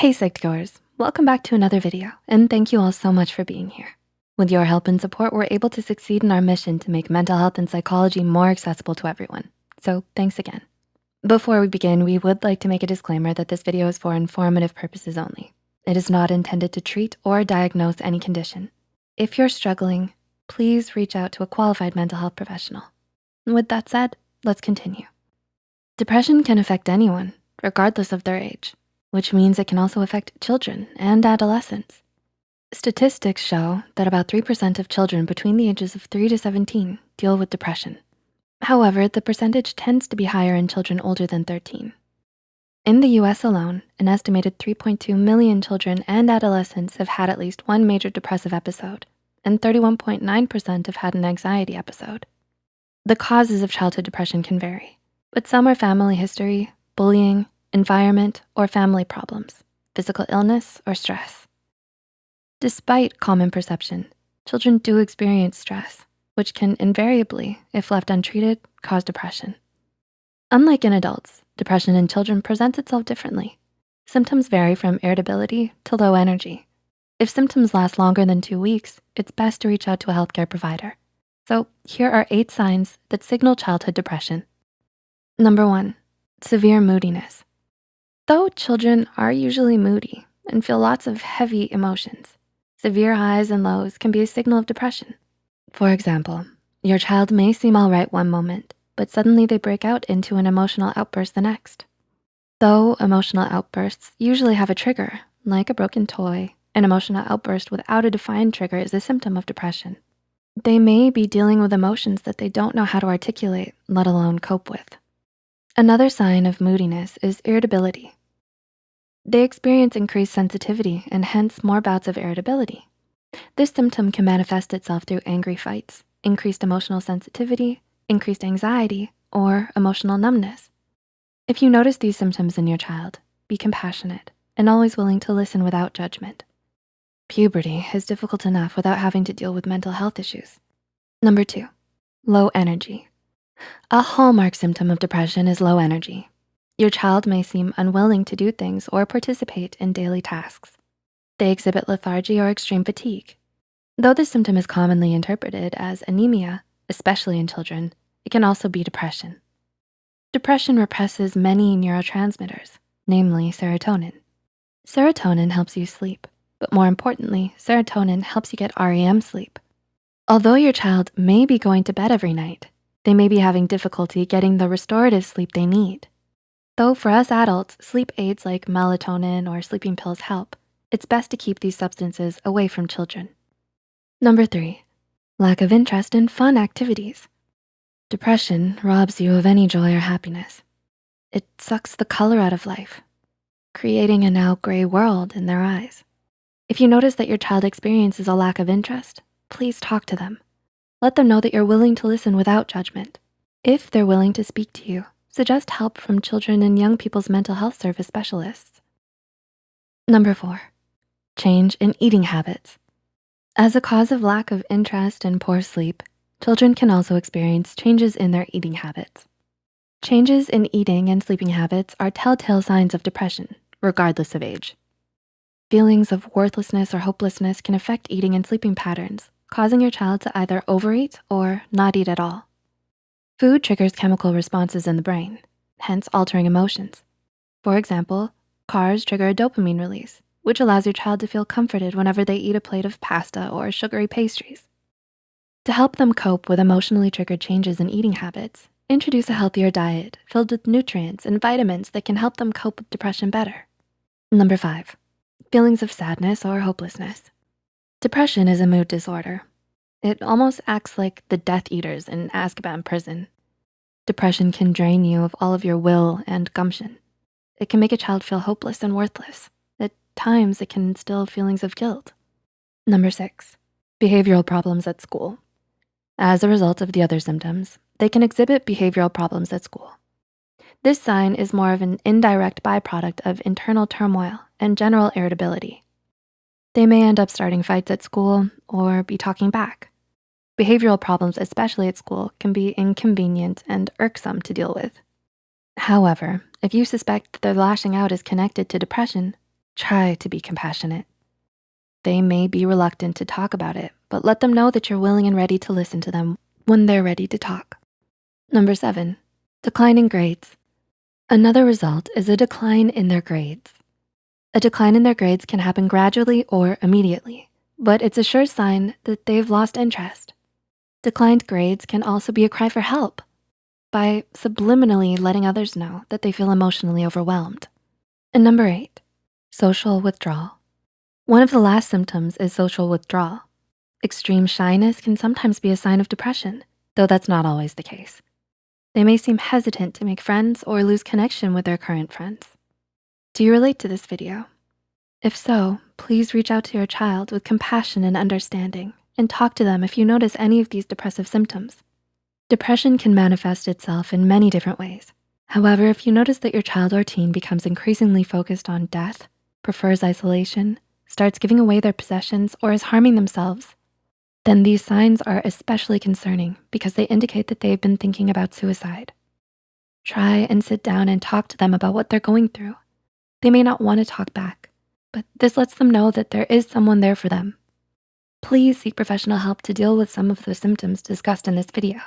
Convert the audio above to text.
Hey Psych2Goers, welcome back to another video and thank you all so much for being here. With your help and support, we're able to succeed in our mission to make mental health and psychology more accessible to everyone. So thanks again. Before we begin, we would like to make a disclaimer that this video is for informative purposes only. It is not intended to treat or diagnose any condition. If you're struggling, please reach out to a qualified mental health professional. With that said, let's continue. Depression can affect anyone, regardless of their age, which means it can also affect children and adolescents. Statistics show that about 3% of children between the ages of three to 17 deal with depression. However, the percentage tends to be higher in children older than 13. In the US alone, an estimated 3.2 million children and adolescents have had at least one major depressive episode, and 31.9% have had an anxiety episode. The causes of childhood depression can vary, but some are family history, bullying, environment, or family problems, physical illness, or stress. Despite common perception, children do experience stress, which can invariably, if left untreated, cause depression. Unlike in adults, depression in children presents itself differently. Symptoms vary from irritability to low energy. If symptoms last longer than two weeks, it's best to reach out to a healthcare provider. So here are eight signs that signal childhood depression. Number one, severe moodiness. Though children are usually moody and feel lots of heavy emotions, severe highs and lows can be a signal of depression. For example, your child may seem all right one moment, but suddenly they break out into an emotional outburst the next. Though emotional outbursts usually have a trigger, like a broken toy, an emotional outburst without a defined trigger is a symptom of depression. They may be dealing with emotions that they don't know how to articulate, let alone cope with. Another sign of moodiness is irritability. They experience increased sensitivity and hence more bouts of irritability. This symptom can manifest itself through angry fights, increased emotional sensitivity, increased anxiety, or emotional numbness. If you notice these symptoms in your child, be compassionate and always willing to listen without judgment. Puberty is difficult enough without having to deal with mental health issues. Number two, low energy. A hallmark symptom of depression is low energy. Your child may seem unwilling to do things or participate in daily tasks. They exhibit lethargy or extreme fatigue. Though this symptom is commonly interpreted as anemia, especially in children, it can also be depression. Depression represses many neurotransmitters, namely serotonin. Serotonin helps you sleep, but more importantly, serotonin helps you get REM sleep. Although your child may be going to bed every night, they may be having difficulty getting the restorative sleep they need. Though for us adults, sleep aids like melatonin or sleeping pills help, it's best to keep these substances away from children. Number three, lack of interest in fun activities. Depression robs you of any joy or happiness. It sucks the color out of life, creating a now gray world in their eyes. If you notice that your child experiences a lack of interest, please talk to them. Let them know that you're willing to listen without judgment. If they're willing to speak to you, suggest help from children and young people's mental health service specialists. Number four, change in eating habits. As a cause of lack of interest and poor sleep, children can also experience changes in their eating habits. Changes in eating and sleeping habits are telltale signs of depression, regardless of age. Feelings of worthlessness or hopelessness can affect eating and sleeping patterns, causing your child to either overeat or not eat at all. Food triggers chemical responses in the brain, hence altering emotions. For example, carbs trigger a dopamine release, which allows your child to feel comforted whenever they eat a plate of pasta or sugary pastries. To help them cope with emotionally triggered changes in eating habits, introduce a healthier diet filled with nutrients and vitamins that can help them cope with depression better. Number five, feelings of sadness or hopelessness. Depression is a mood disorder. It almost acts like the Death Eaters in Azkaban prison. Depression can drain you of all of your will and gumption. It can make a child feel hopeless and worthless. At times, it can instill feelings of guilt. Number six, behavioral problems at school. As a result of the other symptoms, they can exhibit behavioral problems at school. This sign is more of an indirect byproduct of internal turmoil and general irritability. They may end up starting fights at school or be talking back. Behavioral problems, especially at school, can be inconvenient and irksome to deal with. However, if you suspect that their lashing out is connected to depression, Try to be compassionate. They may be reluctant to talk about it, but let them know that you're willing and ready to listen to them when they're ready to talk. Number seven, declining grades. Another result is a decline in their grades. A decline in their grades can happen gradually or immediately, but it's a sure sign that they've lost interest. Declined grades can also be a cry for help by subliminally letting others know that they feel emotionally overwhelmed. And number eight, social withdrawal. One of the last symptoms is social withdrawal. Extreme shyness can sometimes be a sign of depression, though that's not always the case. They may seem hesitant to make friends or lose connection with their current friends. Do you relate to this video? If so, please reach out to your child with compassion and understanding and talk to them if you notice any of these depressive symptoms. Depression can manifest itself in many different ways. However, if you notice that your child or teen becomes increasingly focused on death, prefers isolation, starts giving away their possessions, or is harming themselves, then these signs are especially concerning because they indicate that they've been thinking about suicide. Try and sit down and talk to them about what they're going through. They may not wanna talk back, but this lets them know that there is someone there for them. Please seek professional help to deal with some of the symptoms discussed in this video.